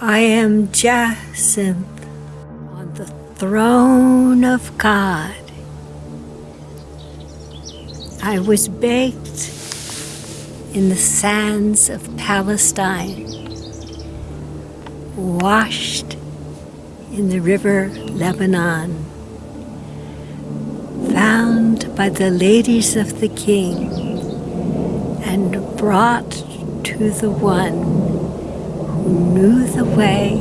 I am Jacinth on the throne of God. I was baked in the sands of Palestine, washed in the river Lebanon, found by the ladies of the king, and brought to the one who knew the way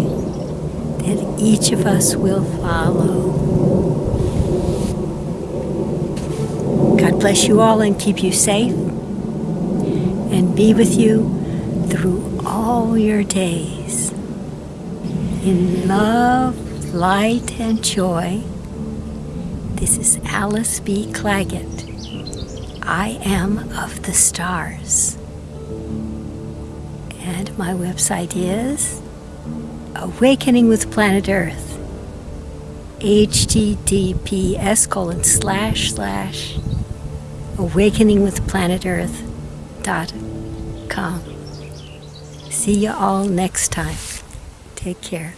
that each of us will follow. God bless you all and keep you safe and be with you through all your days. In love, light, and joy, this is Alice B. Claggett. I am of the stars. And my website is Awakening with Planet Earth. https colon slash slash awakeningwithplanetearth.com. See you all next time. Take care.